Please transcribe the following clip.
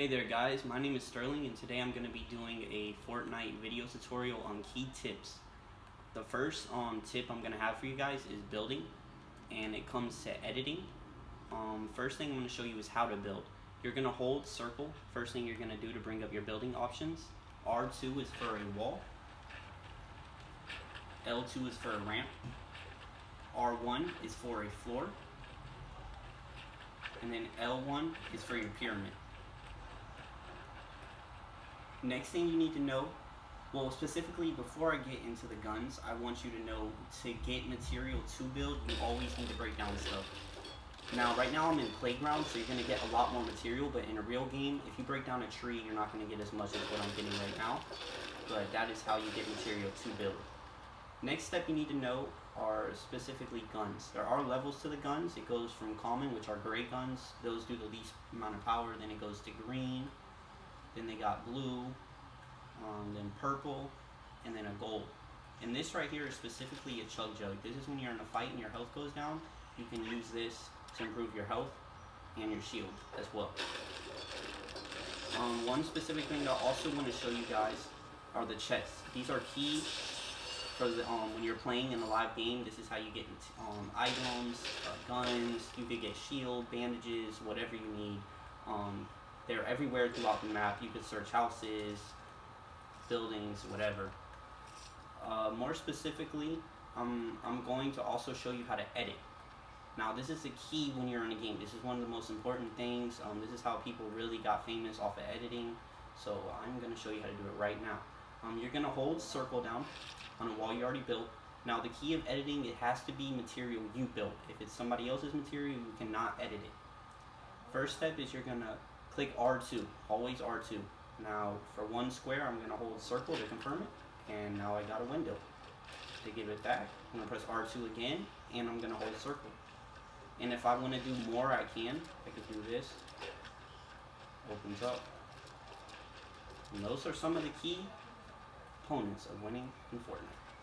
Hey there guys, my name is Sterling and today I'm going to be doing a Fortnite video tutorial on key tips. The first um, tip I'm going to have for you guys is building and it comes to editing. Um, first thing I'm going to show you is how to build. You're going to hold circle, first thing you're going to do to bring up your building options. R2 is for a wall, L2 is for a ramp, R1 is for a floor, and then L1 is for your pyramid. Next thing you need to know, well specifically before I get into the guns, I want you to know to get material to build, you always need to break down stuff. Now right now I'm in playground, so you're going to get a lot more material, but in a real game, if you break down a tree, you're not going to get as much as what I'm getting right now. But that is how you get material to build. Next step you need to know are specifically guns. There are levels to the guns. It goes from common, which are gray guns. Those do the least amount of power. Then it goes to green, then they got blue, um, then purple, and then a gold. And this right here is specifically a chug jug. This is when you're in a fight and your health goes down. You can use this to improve your health and your shield as well. Um, one specific thing I also want to show you guys are the chests. These are key for the, um, when you're playing in a live game. This is how you get um, items, uh, guns. You could get shield, bandages, whatever you need. They're everywhere throughout the map. You could search houses, buildings, whatever. Uh, more specifically, um, I'm going to also show you how to edit. Now, this is the key when you're in a game. This is one of the most important things. Um, this is how people really got famous off of editing. So I'm going to show you how to do it right now. Um, you're going to hold circle down on a wall you already built. Now, the key of editing, it has to be material you built. If it's somebody else's material, you cannot edit it. First step is you're going to click R2, always R2. Now for one square, I'm gonna hold circle to confirm it, and now I got a window. To give it back, I'm gonna press R2 again, and I'm gonna hold circle. And if I wanna do more, I can. I could do this, opens up. And those are some of the key components of winning in Fortnite.